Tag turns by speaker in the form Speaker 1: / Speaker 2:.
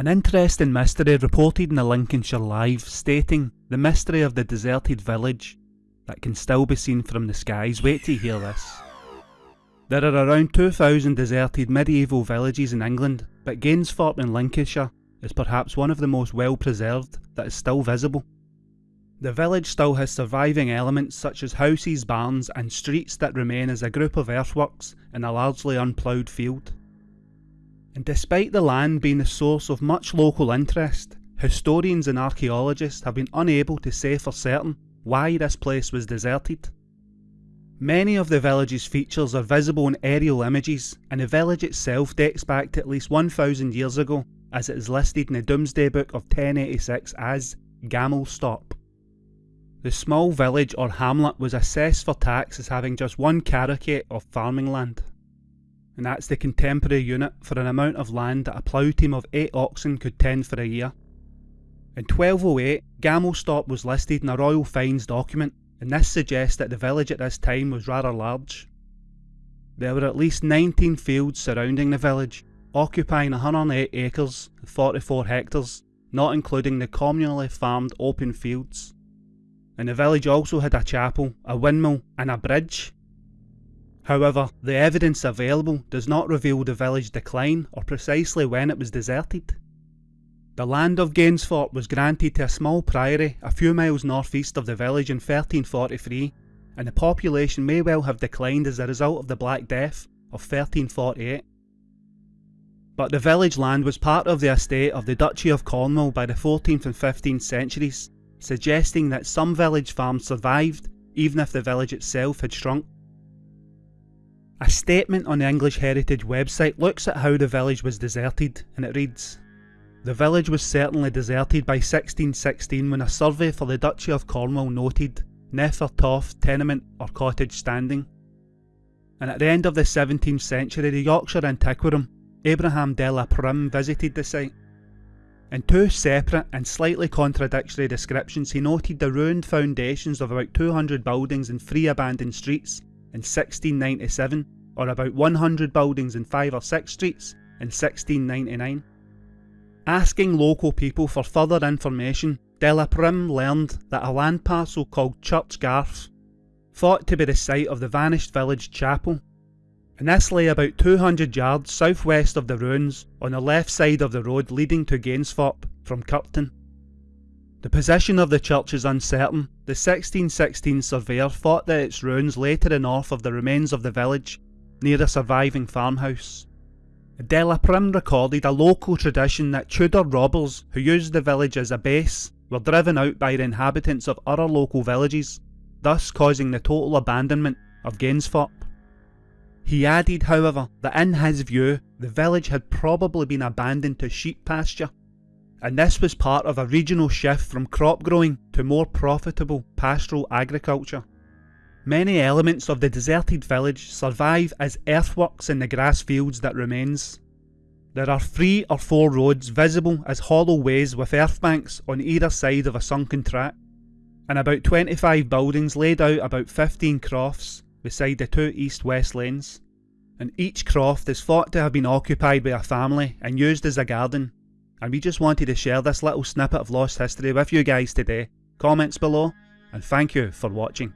Speaker 1: An interesting mystery reported in the Lincolnshire Live stating the mystery of the deserted village that can still be seen from the skies. Wait to hear this. There are around 2,000 deserted medieval villages in England, but Gainsthorpe in Lincolnshire is perhaps one of the most well preserved that is still visible. The village still has surviving elements such as houses, barns and streets that remain as a group of earthworks in a largely unploughed field. And despite the land being the source of much local interest, historians and archaeologists have been unable to say for certain why this place was deserted. Many of the village's features are visible in aerial images, and the village itself dates back to at least 1000 years ago, as it is listed in the Domesday Book of 1086 as Gamelstorp. The small village or hamlet was assessed for tax as having just one carucate of farming land and that's the contemporary unit for an amount of land that a plough team of 8 oxen could tend for a year. In 1208, Gamelstorp was listed in a royal fines document, and this suggests that the village at this time was rather large. There were at least 19 fields surrounding the village, occupying 108 acres 44 hectares, not including the communally farmed open fields. And the village also had a chapel, a windmill, and a bridge, However, the evidence available does not reveal the village decline or precisely when it was deserted. The land of Gainsthorpe was granted to a small priory a few miles northeast of the village in 1343, and the population may well have declined as a result of the Black Death of 1348. But the village land was part of the estate of the Duchy of Cornwall by the 14th and 15th centuries, suggesting that some village farms survived even if the village itself had shrunk. A statement on the English Heritage website looks at how the village was deserted, and it reads The village was certainly deserted by 1616 when a survey for the Duchy of Cornwall noted Nethertoft tenement or cottage standing. And at the end of the 17th century, the Yorkshire antiquarian Abraham de la Pryme visited the site. In two separate and slightly contradictory descriptions, he noted the ruined foundations of about 200 buildings and three abandoned streets in 1697, or about 100 buildings in 5 or 6 streets in 1699. Asking local people for further information, de la Pryme learned that a land parcel called Church Garth, thought to be the site of the vanished village chapel, and this lay about 200 yards southwest of the ruins on the left side of the road leading to Gainsthorpe from Kirton. The position of the church is uncertain. The 1616 surveyor thought that its ruins lay to the north of the remains of the village, near a surviving farmhouse. De la Pryme recorded a local tradition that Tudor robbers who used the village as a base were driven out by the inhabitants of other local villages, thus causing the total abandonment of Gainsthorpe. He added, however, that in his view, the village had probably been abandoned to sheep pasture and this was part of a regional shift from crop growing to more profitable pastoral agriculture. Many elements of the deserted village survive as earthworks in the grass fields that remains. There are three or four roads visible as hollow ways with earth banks on either side of a sunken track, and about 25 buildings laid out about 15 crofts beside the two east-west lanes. And each croft is thought to have been occupied by a family and used as a garden, and we just wanted to share this little snippet of lost history with you guys today. Comments below, and thank you for watching.